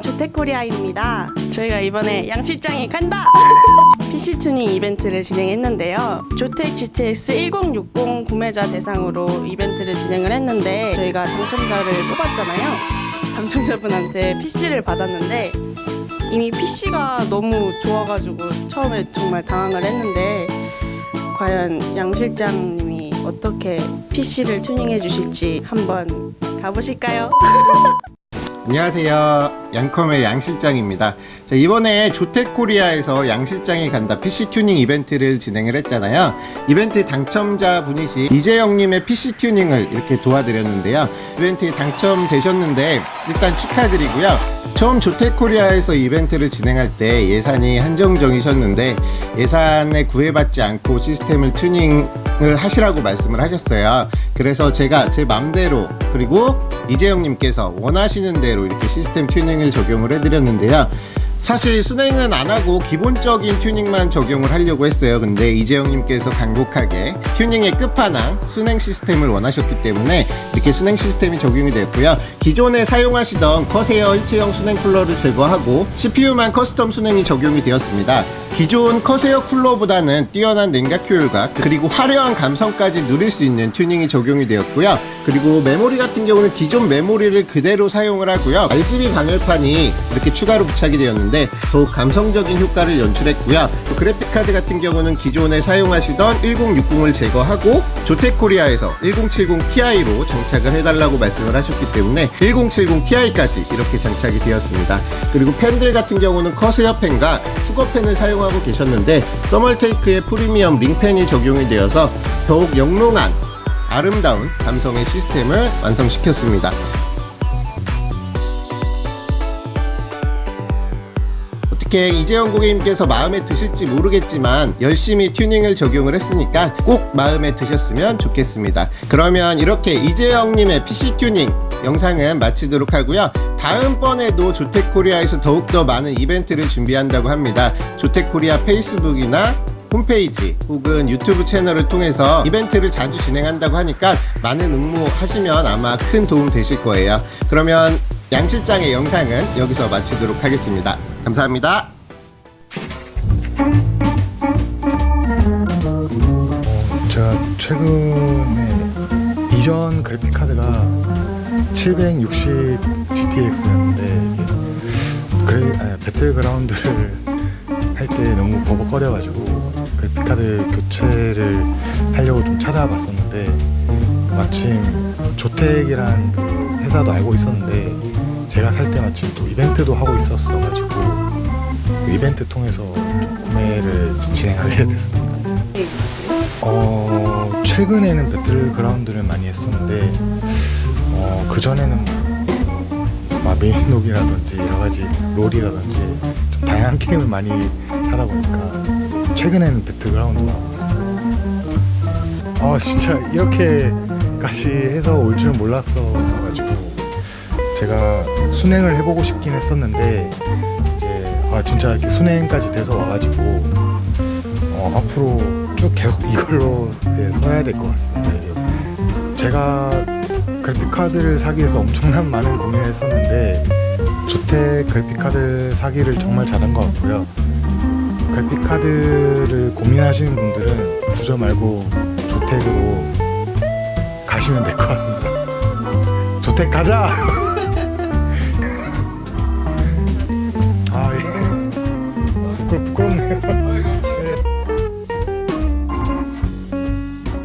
조태코리아입니다. 저희가 이번에 양 실장이 간다! PC 튜닝 이벤트를 진행했는데요. 조텍 GTX 1060 구매자 대상으로 이벤트를 진행을 했는데 저희가 당첨자를 뽑았잖아요. 당첨자분한테 PC를 받았는데 이미 PC가 너무 좋아가지고 처음에 정말 당황을 했는데 과연 양 실장님이 어떻게 PC를 튜닝해 주실지 한번 가보실까요? 안녕하세요. 양컴의 양실장입니다. 자, 이번에 조텍코리아에서 양실장이 간다 PC 튜닝 이벤트를 진행을 했잖아요. 이벤트 당첨자 분이시 이재영님의 PC 튜닝을 이렇게 도와드렸는데요. 이벤트에 당첨되셨는데 일단 축하드리고요. 처음 조텍코리아에서 이벤트를 진행할 때 예산이 한정적이셨는데 예산에 구애받지 않고 시스템을 튜닝을 하시라고 말씀을 하셨어요. 그래서 제가 제 맘대로 그리고 이재영님께서 원하시는 대로 이렇게 시스템 튜닝을 적용을 해드렸는데요. 사실 수냉은 안 하고 기본적인 튜닝만 적용을 하려고 했어요. 근데 이재영님께서 간곡하게 튜닝의 끝판왕 수냉 시스템을 원하셨기 때문에 이렇게 수냉 시스템이 적용이 됐고요. 기존에 사용하시던 Corsair 일체형 수냉 쿨러를 제거하고 CPU만 custom 수냉이 적용이 되었습니다. 기존 Corsair 쿨러보다는 뛰어난 냉각 효율과 그리고 화려한 감성까지 누릴 수 있는 튜닝이 적용이 되었고요. 그리고 메모리 같은 경우는 기존 메모리를 그대로 사용을 하고요. RGB 방열판이 이렇게 추가로 부착이 되었는데 더욱 감성적인 효과를 연출했고요. 또 그래픽카드 같은 경우는 기존에 사용하시던 1060을 제거하고 조텍코리아에서 1070 Ti로 장착을 해달라고 말씀을 하셨기 때문에 1070 Ti까지 이렇게 장착이 되었습니다. 그리고 펜들 같은 경우는 커세어 펜과 후거 펜을 사용하고 계셨는데 서멀테이크의 프리미엄 링펜이 적용이 되어서 더욱 영롱한 아름다운 감성의 시스템을 완성시켰습니다. 어떻게 이재영 고객님께서 마음에 드실지 모르겠지만 열심히 튜닝을 적용을 했으니까 꼭 마음에 드셨으면 좋겠습니다. 그러면 이렇게 이재영님의 PC 튜닝 영상은 마치도록 하고요. 다음번에도 조텍코리아에서 더욱더 많은 이벤트를 준비한다고 합니다. 조텍코리아 페이스북이나 홈페이지 혹은 유튜브 채널을 통해서 이벤트를 자주 진행한다고 하니까 많은 응모하시면 아마 큰 도움 되실 거예요. 그러면 양 실장의 영상은 여기서 마치도록 하겠습니다. 감사합니다. 제가 최근에 이전 그래픽 카드가 760 GTX였는데 그래 아, 배틀그라운드를 할 때 너무 버벅거려가지고 그래픽 카드 교체를 하려고 좀 찾아봤었는데 마침 조텍이란 그 회사도 알고 있었는데 제가 살 때 마침 또 이벤트도 하고 있었어가지고 그 이벤트 통해서 좀 구매를 진행하게 됐습니다. 어, 최근에는 배틀그라운드를 많이 했었는데 어, 그 전에는 막 메인록이라든지 여러 가지 롤이라든지 좀 다양한 게임을 많이 하다 보니까 최근에는 배틀그라운드가 나왔습니다. 아 진짜 이렇게까지 해서 올 줄은 몰랐었어가지고 제가 순행을 해보고 싶긴 했었는데 이제 아 진짜 이렇게 순행까지 돼서 와가지고 어, 앞으로 쭉 계속 이걸로 네, 써야 될 것 같습니다. 이제 제가 그래픽 카드를 사기 위해서 엄청난 많은 고민을 했었는데 조텍 그래픽 카드를 사기를 정말 잘한 것 같고요. 그래픽 카드를 고민하시는 분들은 주저 말고 조텍으로 가시면 될 것 같습니다. 조텍 가자! Bye.